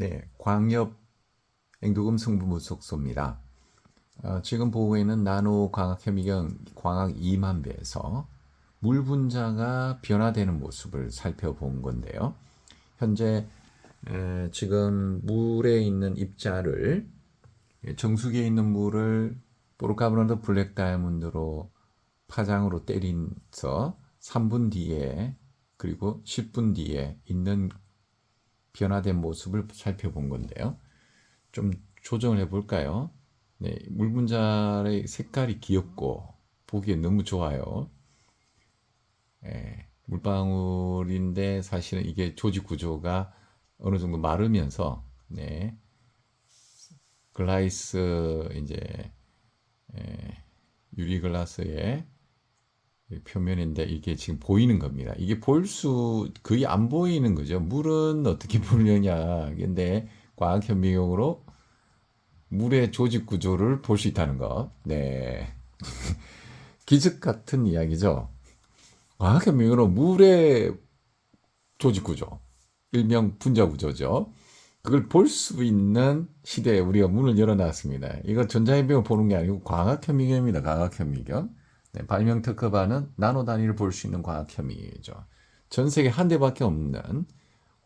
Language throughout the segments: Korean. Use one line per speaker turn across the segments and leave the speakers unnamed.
네, 광역 앵두금 승부무속소입니다. 어, 지금 보고 있는 나노 광학 현미경 광학 2만 배에서 물 분자가 변화되는 모습을 살펴본 건데요. 현재 에, 지금 물에 있는 입자를 정수기에 있는 물을 보르카브론드 블랙 다이아몬드로 파장으로 때린서 3분 뒤에 그리고 10분 뒤에 있는 변화된 모습을 살펴본 건데요. 좀 조정을 해볼까요? 네, 물 분자의 색깔이 귀엽고 보기에 너무 좋아요. 네, 물방울인데 사실은 이게 조직 구조가 어느 정도 마르면서 네, 글라이스 이제 에, 유리 글라스의 표면인데 이게 지금 보이는 겁니다. 이게 볼 수 거의 안 보이는 거죠. 물은 어떻게 보느냐. 근데 과학 현미경으로 물의 조직 구조를 볼 수 있다는 것. 네. 기적 같은 이야기죠. 과학 현미경으로 물의 조직 구조, 일명 분자 구조죠. 그걸 볼 수 있는 시대에 우리가 문을 열어놨습니다. 이거 전자현미경 보는 게 아니고 과학 현미경입니다. 과학 현미경. 네, 발명 특허받은 나노 단위를 볼 수 있는 과학 현미경이죠. 전 세계 한 대밖에 없는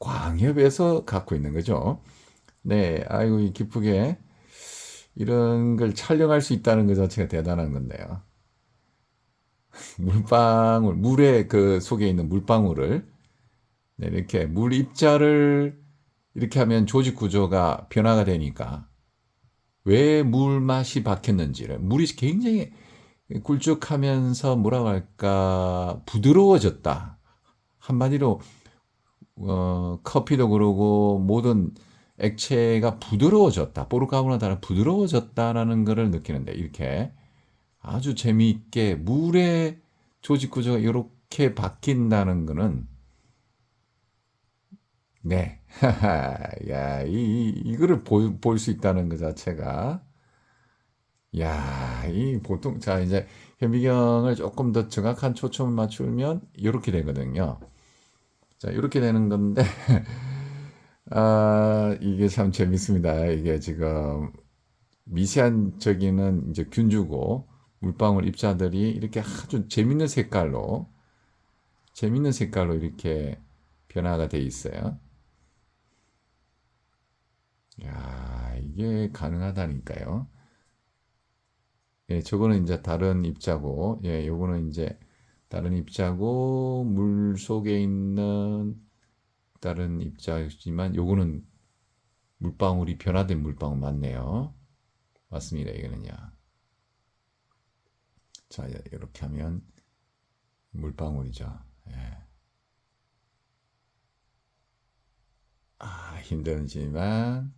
광협에서 갖고 있는 거죠. 네, 아이고 기쁘게 이런 걸 촬영할 수 있다는 것 자체가 대단한 건데요. 물방울, 물의 그 속에 있는 물방울을 네, 이렇게 물 입자를 이렇게 하면 조직 구조가 변화가 되니까 왜 물 맛이 바뀌었는지를 물이 굉장히 굵쭉하면서 뭐라고 할까 부드러워졌다. 한마디로 어, 커피도 그러고 모든 액체가 부드러워졌다. 보르카보나 다른 부드러워졌다라는 것을 느끼는데 이렇게 아주 재미있게 물의 조직 구조가 이렇게 바뀐다는 것은 네. 야, 이, 이거를 볼 수 있다는 것 자체가 야, 이 보통 자 이제 현미경을 조금 더 정확한 초점을 맞추면 이렇게 되거든요. 자, 이렇게 되는 건데 아, 이게 참 재밌습니다. 이게 지금 미세한 저기는 이제 균주고 물방울 입자들이 이렇게 아주 재밌는 색깔로 재밌는 색깔로 이렇게 변화가 돼 있어요. 야, 이게 가능하다니까요. 예, 저거는 이제 다른 입자고, 예, 요거는 이제 다른 입자고, 물 속에 있는 다른 입자지만, 요거는 물방울이 변화된 물방울 맞네요. 맞습니다, 이거는요. 자, 이렇게 하면 물방울이죠. 예. 아, 힘들지만,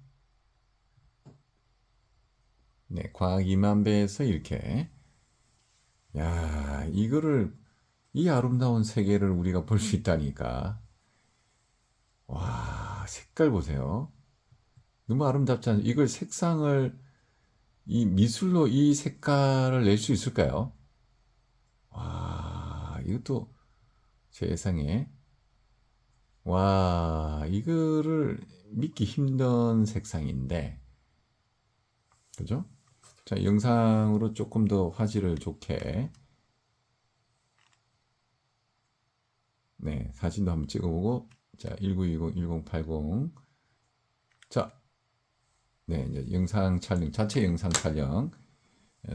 네, 과학 2만 배에서 이렇게 야, 이거를 이 아름다운 세계를 우리가 볼 수 있다니까. 와, 색깔 보세요. 너무 아름답지 않아요? 이걸 색상을 이 미술로 이 색깔을 낼 수 있을까요? 와, 이것도 세상에 와, 이거를 믿기 힘든 색상인데 그죠? 자, 영상으로 조금 더 화질을 좋게. 네, 사진도 한번 찍어보고. 자, 1920, 1080 자, 네, 이제 영상 촬영, 자체 영상 촬영.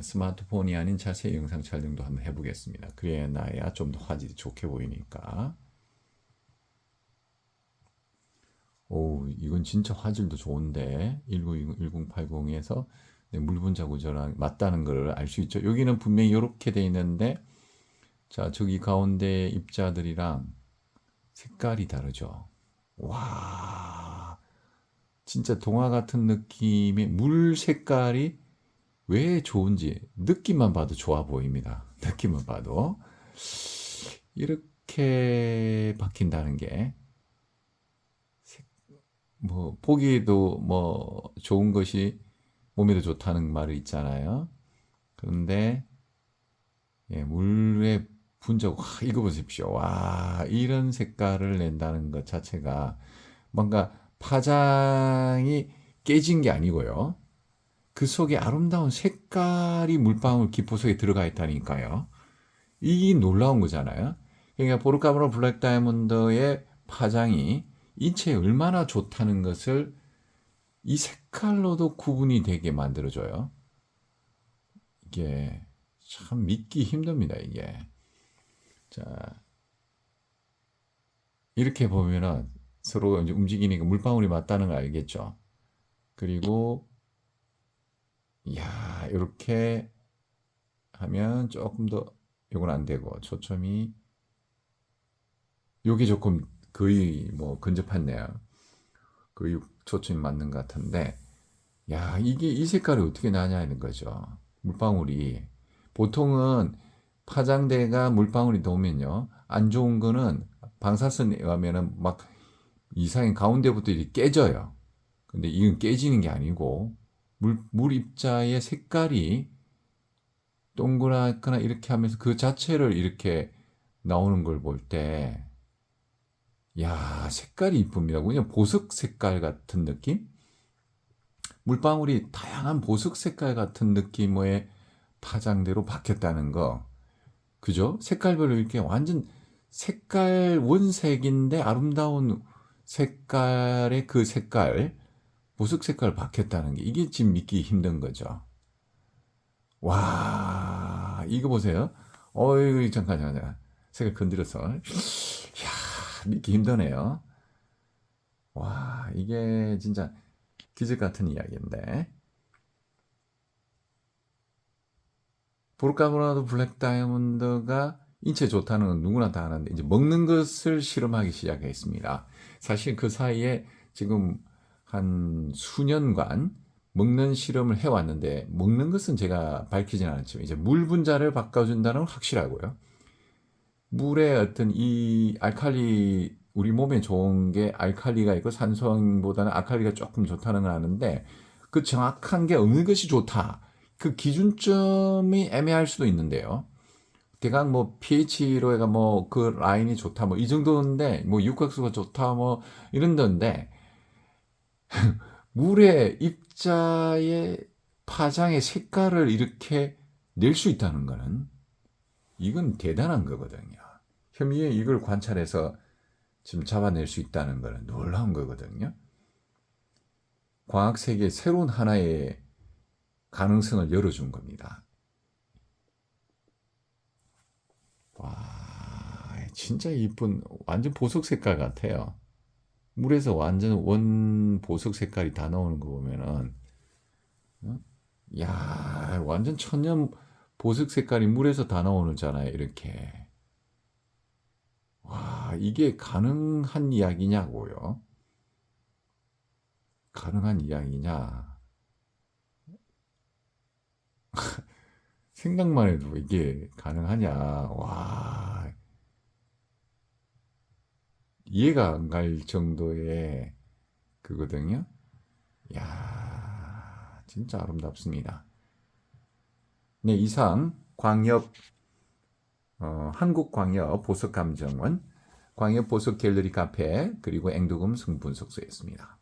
스마트폰이 아닌 자체 영상 촬영도 한번 해보겠습니다. 그래야 나야 좀 더 화질이 좋게 보이니까. 오, 이건 진짜 화질도 좋은데. 1920, 1080에서 네, 물분자 구조랑 맞다는 걸 알 수 있죠. 여기는 분명히 이렇게 돼 있는데 자 저기 가운데 입자들이랑 색깔이 다르죠. 와 진짜 동화 같은 느낌의 물 색깔이 왜 좋은지 느낌만 봐도 좋아 보입니다. 느낌만 봐도 이렇게 바뀐다는 게 뭐 보기에도 뭐 좋은 것이 몸에도 좋다는 말이 있잖아요. 그런데 예, 물의 분자고 와, 이거 보십시오. 와 이런 색깔을 낸다는 것 자체가 뭔가 파장이 깨진 게 아니고요. 그 속에 아름다운 색깔이 물방울 기포 속에 들어가 있다니까요. 이게 놀라운 거잖아요. 그러니까 보르카브로 블랙 다이아몬드의 파장이 인체에 얼마나 좋다는 것을 이 색깔로도 구분이 되게 만들어줘요. 이게 참 믿기 힘듭니다, 이게. 자, 이렇게 보면은 서로 이제 움직이니까 물방울이 맞다는 걸 알겠죠. 그리고, 이야, 이렇게 하면 조금 더, 이건 안 되고, 초점이, 요게 조금 거의 뭐 근접했네요. 거의 초점이 맞는 것 같은데, 야, 이게 이 색깔이 어떻게 나냐는 거죠. 물방울이. 보통은 파장대가 물방울이 나오면요. 안 좋은 거는 방사선에 의하면은 막 이상의 가운데부터 이렇게 깨져요. 근데 이건 깨지는 게 아니고 물, 물 입자의 색깔이 동그랗거나 이렇게 하면서 그 자체를 이렇게 나오는 걸 볼 때, 야, 색깔이 이쁩니다. 그냥 보석 색깔 같은 느낌? 물방울이 다양한 보석 색깔 같은 느낌의 파장대로 바뀌었다는 거. 그죠? 색깔별로 이렇게 완전 색깔 원색인데 아름다운 색깔의 그 색깔, 보석 색깔 바뀌었다는 게 이게 지금 믿기 힘든 거죠. 와, 이거 보세요. 어이, 잠깐, 잠깐, 색깔 건드려서. 믿기 힘드네요. 와, 이게 진짜 기적 같은 이야기인데. 보르카브라도 블랙 다이아몬드가 인체 좋다는 건 누구나 다 아는데 이제 먹는 것을 실험하기 시작했습니다. 사실 그 사이에 지금 한 수년간 먹는 실험을 해왔는데 먹는 것은 제가 밝히진 않았지만 이제 물 분자를 바꿔준다는 건 확실하고요. 물에 어떤 이 알칼리 우리 몸에 좋은 게 알칼리가 있고 산소보다는 알칼리가 조금 좋다는 걸 아는데 그 정확한 게 어느 것이 좋다. 그 기준점이 애매할 수도 있는데요. 대강 뭐 pH로 해가 뭐 그 라인이 좋다 뭐 이 정도인데 뭐 육각수가 좋다 뭐 이런 건데 물의 입자의 파장의 색깔을 이렇게 낼 수 있다는 거는 이건 대단한 거거든요. 현미에 이걸 관찰해서 지금 잡아낼 수 있다는 거는 놀라운 거거든요. 과학 세계 새로운 하나의 가능성을 열어준 겁니다. 와, 진짜 이쁜 완전 보석 색깔 같아요. 물에서 완전 원 보석 색깔이 다 나오는 거 보면은 어? 야, 완전 천연 보석 색깔이 물에서 다 나오잖아요. 이렇게. 와, 이게 가능한 이야기냐고요? 가능한 이야기냐? 생각만 해도 이게 가능하냐? 와, 이해가 안 갈 정도의 그거든요. 야, 진짜 아름답습니다. 네, 이상 광역 어, 한국광역 보석감정원, 광역 보석 갤러리 카페, 그리고 앵두금 승분석소였습니다.